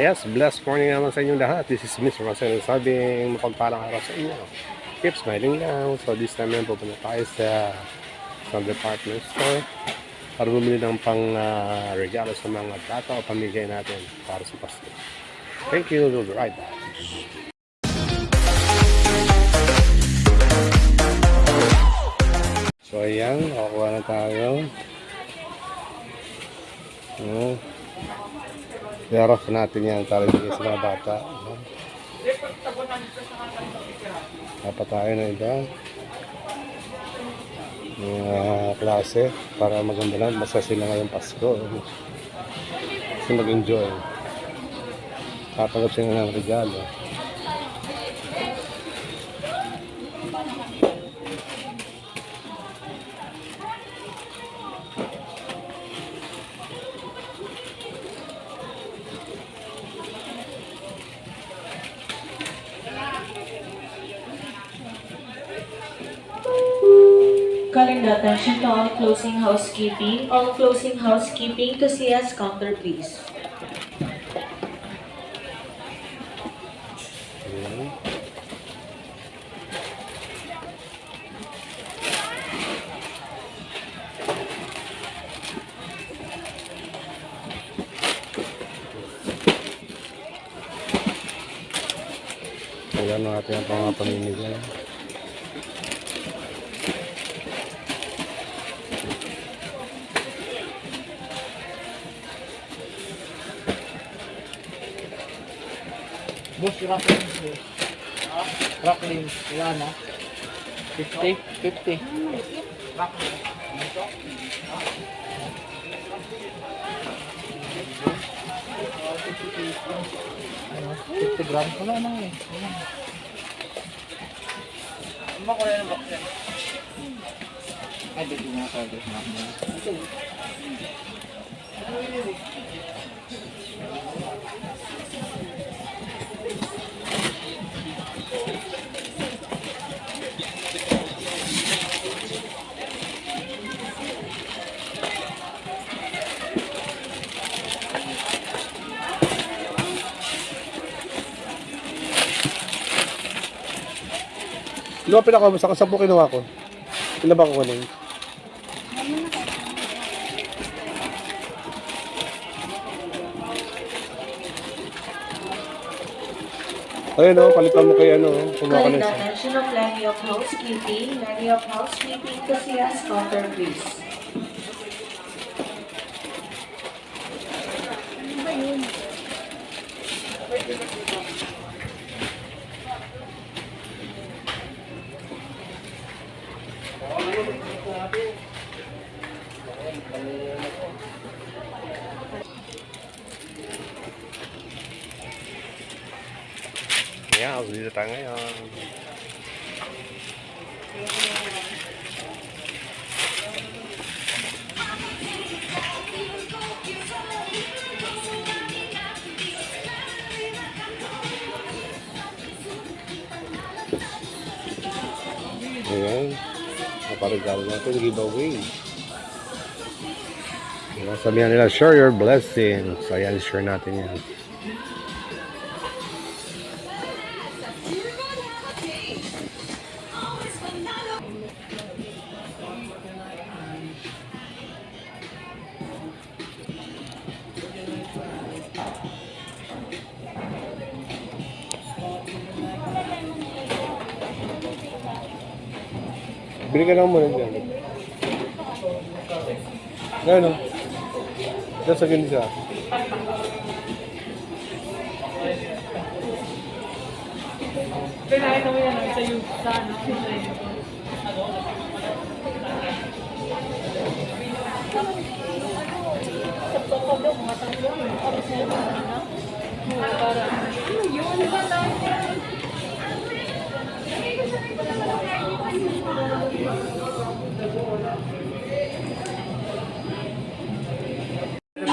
Yes, blessed morning naman sa inyong lahat. This is Mr. Marcelo sabing mapagpalang araw sa inyo. Keep smiling lang. So this time yan pupunta tayo sa sa department store para bumili ng pang ah, regalo sa mga bata o pamigay natin para sa Pasko. Thank you. We'll be right back. So ayan, nakakuha na tayo. Oh. Yarap natin yan para bigay sa mga bata. Dapat tayo na iba. Mga klase para maganda lang. Basta sila ngayong Pasko. Kasi mag-enjoy. Tatanggap sila ng regalo. Attention to all closing housekeeping. All closing housekeeping to CS counter, please. Ayan. Natin ang mga. Boss, Rocklin. Rocklin, wala na. 50? 50. Rocklin. Ano? 50 grams. Wala na eh. Wala na. Ano ba kulay ng yan? Ay, di ko na sa Ito. Ano ba pinakamusta? Kasi po kinuha ko. Ilan ba kukunin? Ayun o, palitan mo kay ano, kumuha ka Calling na the isa. attention of levy of housekeeping. Levy of housekeeping to CS counter, please. Ayan, dito tayo ngayon. Ayan. Naparigalo natin, giveaway. Diba, sabihan nila, share your blessings. Ayan, share natin yan. Bili ka lang muna dyan. Ngayon o. Diyan sa ganisa. Kailangan naman yan sa yung sa ano.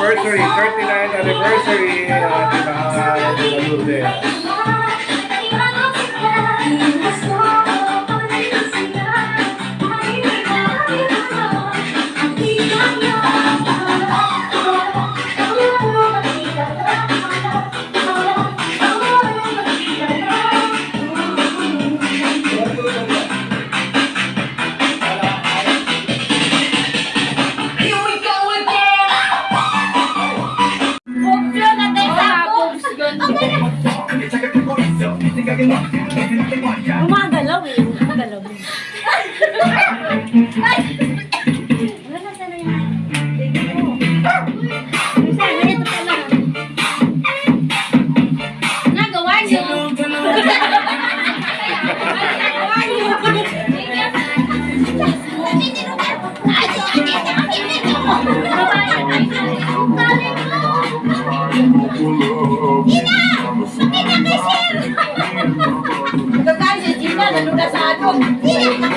Anniversary, 39th anniversary. Uh, Gumagalaw eh. Gumagalaw. Wala na sana yung baby mo. Sana ito pala. Nagawa niyo. Nagawa niyo. Nagkakain nalunas sa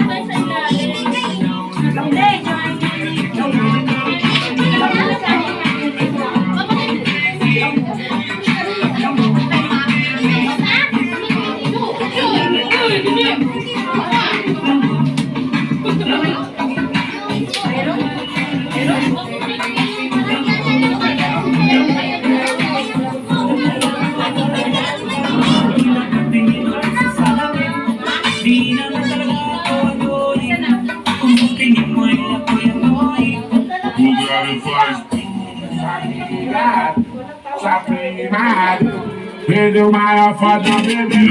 Perdeu uma foda, bebê.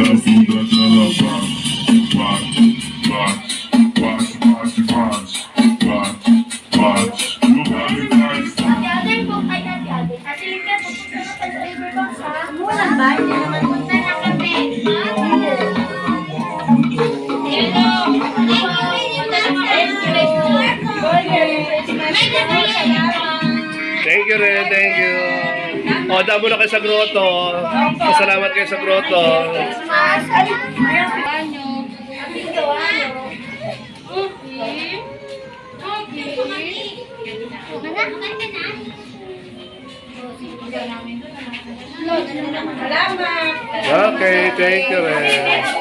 Walang ba? Hindi naman punta na kami. Thank you rin, thank you. O, damo na kayo sa grotto. Pasalamat kayo sa grotto. Okay, thank you rin.